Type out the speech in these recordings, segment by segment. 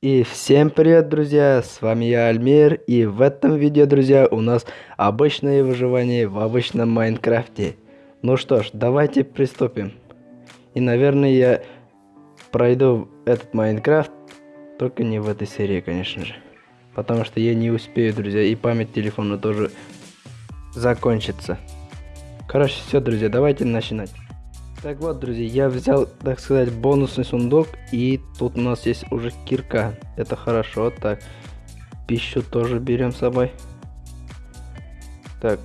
И всем привет, друзья! С вами я, Альмир, и в этом видео, друзья, у нас обычное выживание в обычном Майнкрафте. Ну что ж, давайте приступим. И, наверное, я пройду этот Майнкрафт, только не в этой серии, конечно же. Потому что я не успею, друзья, и память телефона тоже закончится. Короче, все, друзья, давайте начинать. Так вот, друзья, я взял, так сказать, бонусный сундук, и тут у нас есть уже кирка. Это хорошо, так. Пищу тоже берем с собой. Так,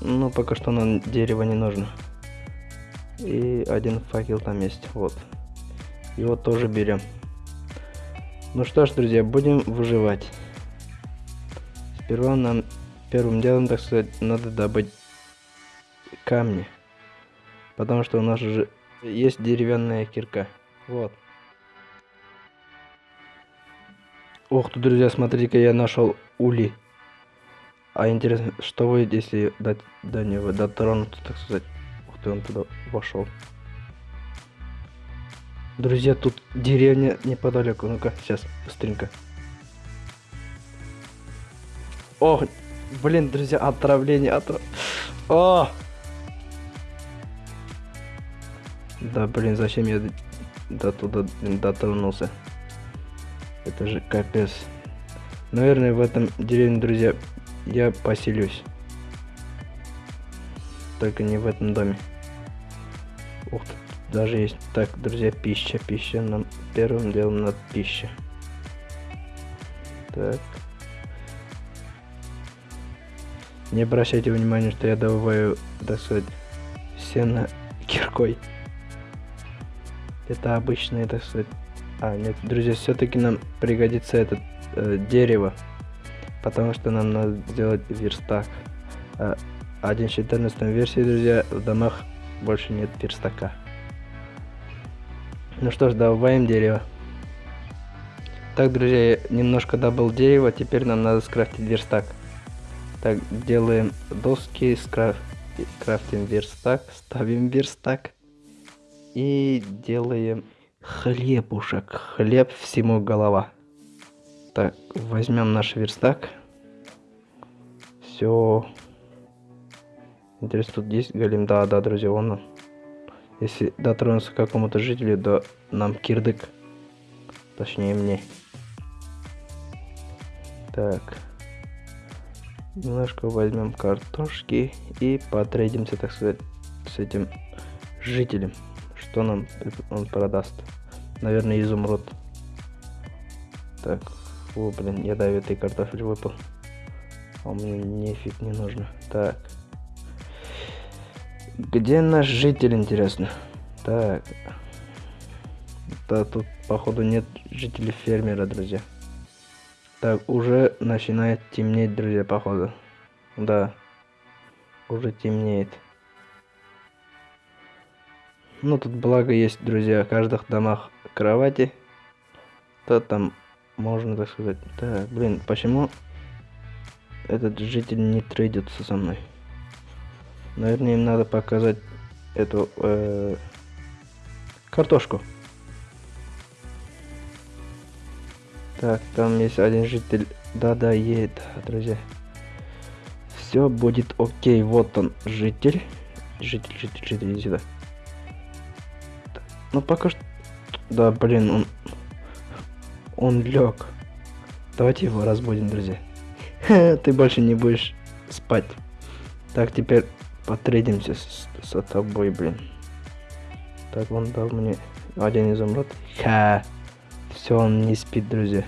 ну пока что нам дерево не нужно. И один факел там есть, вот. Его тоже берем. Ну что ж, друзья, будем выживать. Сперва нам первым делом, так сказать, надо добыть камни. Потому что у нас уже есть деревянная кирка. Вот. Ох тут, друзья, смотрите-ка, я нашел ули. А интересно, что вы, если до, до него дотронуться, так сказать. Ух ты, он туда вошел. Друзья, тут деревня неподалеку. Ну-ка, сейчас, быстренько. Ох, блин, друзья, отравление, отрав... О! Да, блин, зачем я до туда дотронулся? Это же капец. Наверное, в этом деревне, друзья, я поселюсь. Только не в этом доме. Ух ты, даже есть. Так, друзья, пища, пища. Нам первым делом надо пища. Так. Не обращайте внимания, что я добываю, так сказать, сено киркой. Это обычное, так сказать... А, нет, друзья, все-таки нам пригодится это э, дерево. Потому что нам надо сделать верстак. А, 1.14 версии, друзья, в домах больше нет верстака. Ну что ж, добавим дерево. Так, друзья, я немножко добыл дерево, теперь нам надо скрафтить верстак. Так, делаем доски, скраф... крафтим верстак, ставим верстак. И делаем хлебушек. Хлеб всему голова. Так, возьмем наш верстак. Все. Интересно, тут есть голем? Да, да, друзья, он. Если дотронуться к какому-то жителю, да нам кирдык. Точнее, мне. Так. Немножко возьмем картошки и потрейдимся, так сказать, с этим жителем. Что нам он продаст? Наверное, изумруд. Так, о, блин, ядовитый картофель выпал. А мне нефиг не нужно. Так. Где наш житель, интересно? Так. Да, тут, походу, нет жителей фермера, друзья. Так, уже начинает темнеть, друзья, походу. Да. Уже темнеет. Ну, тут благо есть, друзья, в каждых домах кровати. То там можно, так сказать. Так, блин, почему этот житель не трейдится со мной? Наверное, им надо показать эту э, картошку. Так, там есть один житель. Да-да, едет, друзья. Все будет окей. Вот он, житель. Житель, житель, житель, иди сюда. Ну пока что... Да, блин, он... Он лег. Давайте его разбудим, друзья. Ты больше не будешь спать. Так, теперь потрейдимся с, с тобой, блин. Так, он дал мне один изумруд. Ха! Все, он не спит, друзья.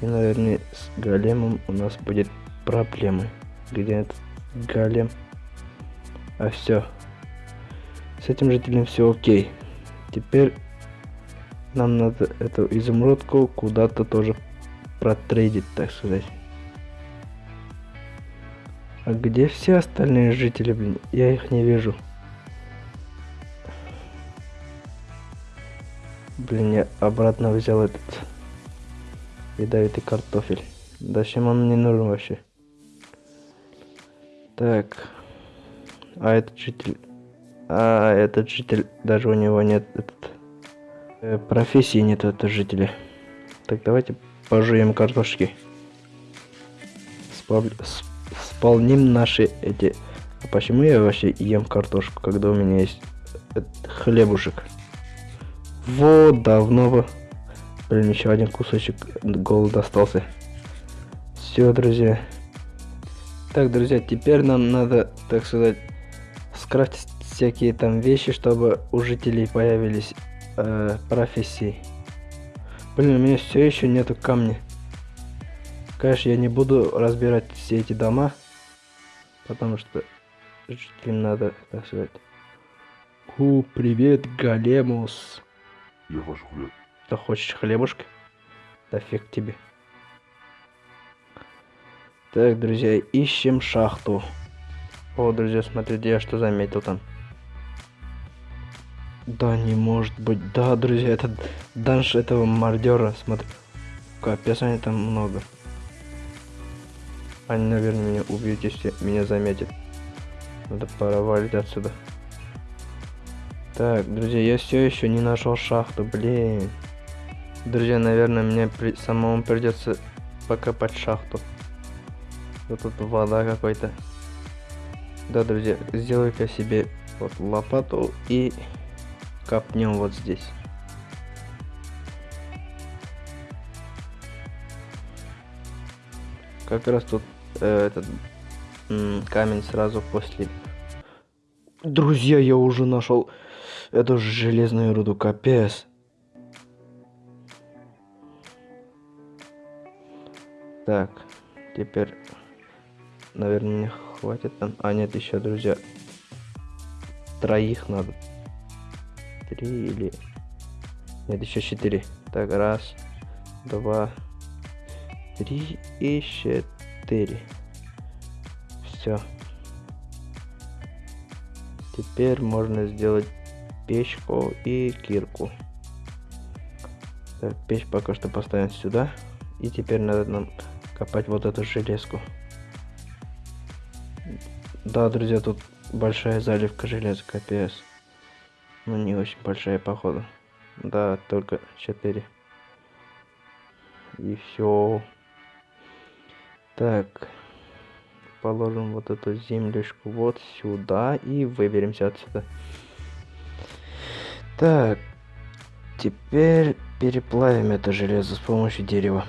И, наверное, с големом у нас будет проблемы. Где этот голем? А все, с этим жителем все окей. Теперь нам надо эту изумрудку куда-то тоже протрейдить, так сказать. А где все остальные жители, блин? Я их не вижу. Блин, я обратно взял этот ядовитый картофель. Зачем он мне нужен вообще? Так. А этот житель... А этот житель... Даже у него нет... Этот, э, профессии нет этого жителя. Так, давайте пожуем картошки. Спав... Сполним наши эти... А почему я вообще ем картошку, когда у меня есть хлебушек? Вот, давно бы. Блин, еще один кусочек голод остался. Все, друзья. Так, друзья, теперь нам надо, так сказать, скрафтить всякие там вещи, чтобы у жителей появились э, профессии. Блин, у меня все еще нету камня. Конечно, я не буду разбирать все эти дома, потому что жителям надо, так сказать. У, привет, Галемус. Я ваш хлеб. Ты хочешь хлебушка? Да фиг тебе. Так, друзья, ищем шахту. О, друзья, смотрите, я что заметил там. Да, не может быть. Да, друзья, это данж этого мордера. Смотри. Капец, они там много. Они, наверное, меня убьют, если меня заметят. Надо пора валить отсюда. Так, друзья, я все еще не нашел шахту, блин. Друзья, наверное, мне при... самому придется покопать шахту. Вот тут вода какой-то. Да, друзья, сделай-ка себе вот лопату и копнем вот здесь. Как раз тут э, этот камень сразу после. Друзья, я уже нашел эту железную руду, капец. Так, теперь Наверное, мне хватит там. А, нет, еще, друзья. Троих надо. Три или... Нет, еще четыре. Так, раз, два, три и четыре. Все. Теперь можно сделать печку и кирку. Так, печь пока что поставим сюда. И теперь надо нам копать вот эту железку. Да, друзья, тут большая заливка железа, капец. Ну, не очень большая, походу. Да, только 4. И все. Так. Положим вот эту землюшку вот сюда и выберемся отсюда. Так. Теперь переплавим это железо с помощью дерева.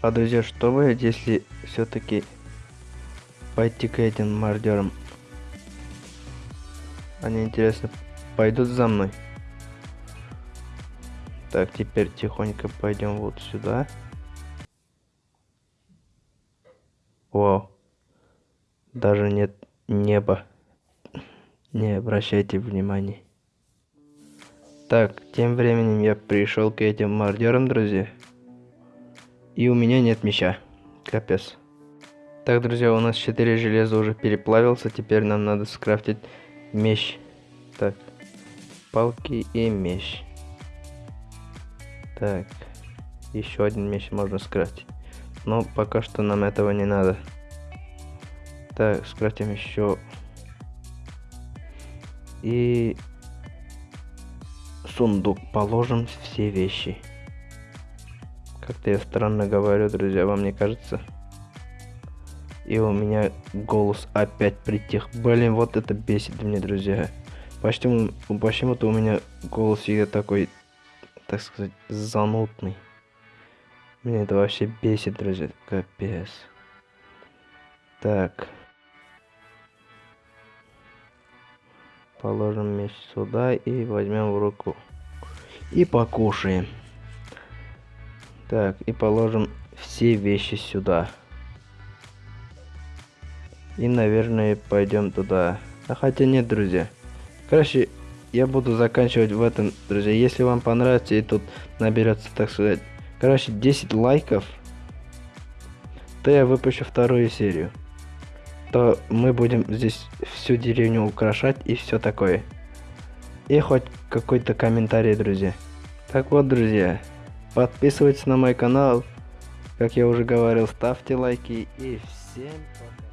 А, друзья, что вы, если все-таки пойти к этим мародерам. Они, интересно, пойдут за мной. Так, теперь тихонько пойдем вот сюда. Вау. Даже нет неба. Не обращайте внимания. Так, тем временем я пришел к этим мародерам, друзья. И у меня нет меча. Капец. Так, друзья, у нас 4 железа уже переплавился. Теперь нам надо скрафтить меч. Так, палки и меч. Так, еще один меч можно скрафтить. Но пока что нам этого не надо. Так, скрафтим еще. И сундук положим все вещи. Как-то я странно говорю, друзья, вам не кажется? И у меня голос опять притих. Блин, вот это бесит меня, друзья. Почему, почему-то у меня голос всегда такой, так сказать, занудный. Меня это вообще бесит, друзья. Капец. Так. Положим меч сюда и возьмем в руку. И покушаем. Так, и положим все вещи сюда. И, наверное, пойдем туда. А хотя нет, друзья. Короче, я буду заканчивать в этом, друзья. Если вам понравится и тут наберется, так сказать, короче, 10 лайков, то я выпущу вторую серию. То мы будем здесь всю деревню украшать и все такое. И хоть какой-то комментарий, друзья. Так вот, друзья, подписывайтесь на мой канал. Как я уже говорил, ставьте лайки и всем пока.